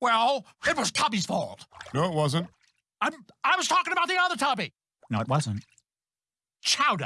Well, it was Tubby's fault. No, it wasn't. I'm, I was talking about the other Tubby. No, it wasn't. Chowder.